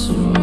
so